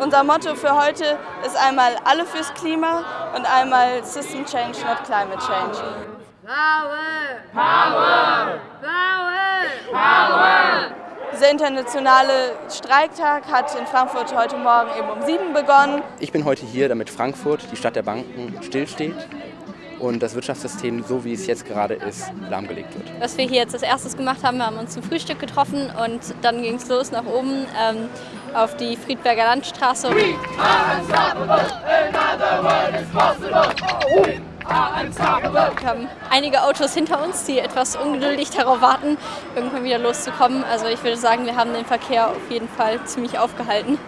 Unser Motto für heute ist einmal alle fürs Klima und einmal System Change, not Climate Change. Power! Power! Power! Power! Dieser internationale Streiktag hat in Frankfurt heute Morgen eben um sieben begonnen. Ich bin heute hier, damit Frankfurt, die Stadt der Banken, stillsteht und das Wirtschaftssystem, so wie es jetzt gerade ist, lahmgelegt wird. Was wir hier jetzt als erstes gemacht haben, wir haben uns zum Frühstück getroffen und dann ging es los nach oben ähm, auf die Friedberger Landstraße. We are unstoppable. Wir haben einige Autos hinter uns, die etwas ungeduldig darauf warten, irgendwann wieder loszukommen. Also ich würde sagen, wir haben den Verkehr auf jeden Fall ziemlich aufgehalten.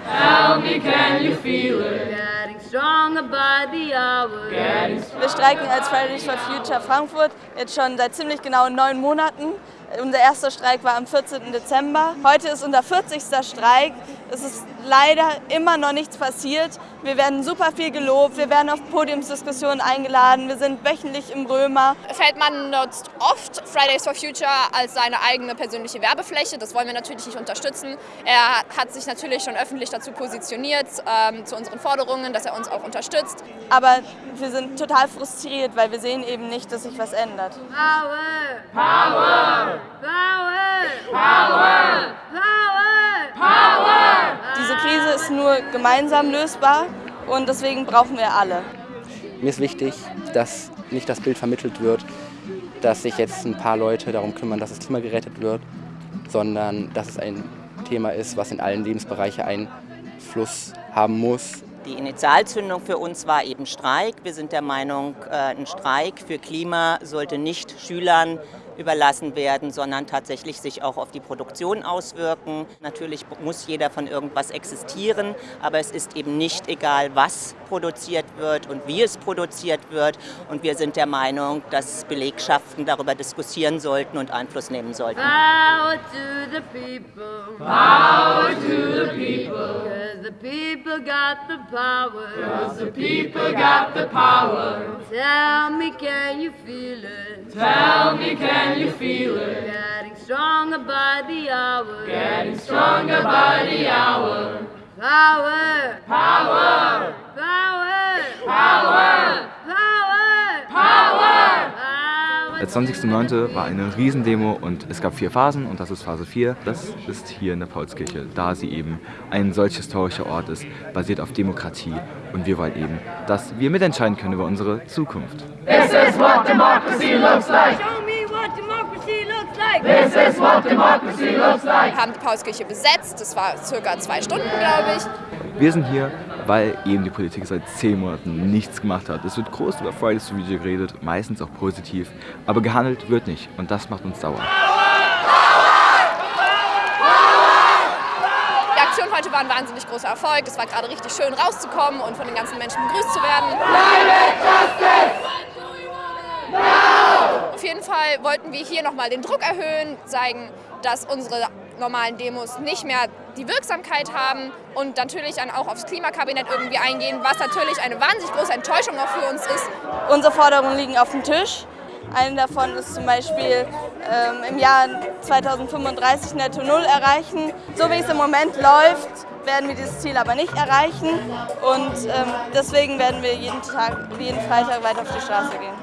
Wir streiken als Fridays for Future Frankfurt jetzt schon seit ziemlich genau neun Monaten. Unser erster Streik war am 14. Dezember. Heute ist unser 40. Streik. Es ist leider immer noch nichts passiert. Wir werden super viel gelobt, wir werden auf Podiumsdiskussionen eingeladen, wir sind wöchentlich im Römer. Feldmann nutzt oft Fridays for Future als seine eigene persönliche Werbefläche. Das wollen wir natürlich nicht unterstützen. Er hat sich natürlich schon öffentlich dazu positioniert, ähm, zu unseren Forderungen, dass er uns auch unterstützt. Aber wir sind total frustriert, weil wir sehen eben nicht, dass sich was ändert. Power! Power! Power! Power! Power! Power! Diese Krise ist nur gemeinsam lösbar und deswegen brauchen wir alle. Mir ist wichtig, dass nicht das Bild vermittelt wird, dass sich jetzt ein paar Leute darum kümmern, dass das Klima gerettet wird, sondern dass es ein Thema ist, was in allen Lebensbereiche Einfluss haben muss. Die Initialzündung für uns war eben Streik. Wir sind der Meinung, äh, ein Streik für Klima sollte nicht Schülern überlassen werden, sondern tatsächlich sich auch auf die Produktion auswirken. Natürlich muss jeder von irgendwas existieren, aber es ist eben nicht egal, was produziert wird und wie es produziert wird. Und wir sind der Meinung, dass Belegschaften darüber diskutieren sollten und Einfluss nehmen sollten. Power to the people. Power people got the power. Cause the people got the power. Tell me, can you feel it? Tell me, can you feel it? Getting stronger by the hour. Getting stronger by the hour. Power! Power! Power! Der 20.09. war eine Riesendemo und es gab vier Phasen und das ist Phase 4. Das ist hier in der Paulskirche, da sie eben ein solch historischer Ort ist, basiert auf Demokratie und wir wollen eben, dass wir mitentscheiden können über unsere Zukunft. This is what democracy looks like. This is what democracy looks like. Wir haben die Paulskirche besetzt, das war circa zwei Stunden, glaube ich. Wir sind hier, weil eben die Politik seit zehn Monaten nichts gemacht hat. Es wird groß über Fridays for Future geredet, meistens auch positiv, aber gehandelt wird nicht und das macht uns sauer. Die Aktion heute war ein wahnsinnig großer Erfolg. Es war gerade richtig schön rauszukommen und von den ganzen Menschen begrüßt zu werden. Climate Justice! Auf jeden Fall wollten wir hier nochmal den Druck erhöhen, zeigen, dass unsere normalen Demos nicht mehr die Wirksamkeit haben und natürlich dann auch aufs Klimakabinett irgendwie eingehen, was natürlich eine wahnsinnig große Enttäuschung auch für uns ist. Unsere Forderungen liegen auf dem Tisch. Eine davon ist zum Beispiel ähm, im Jahr 2035 Netto Null erreichen. So wie es im Moment läuft, werden wir dieses Ziel aber nicht erreichen und ähm, deswegen werden wir jeden Tag, jeden Freitag weiter auf die Straße gehen.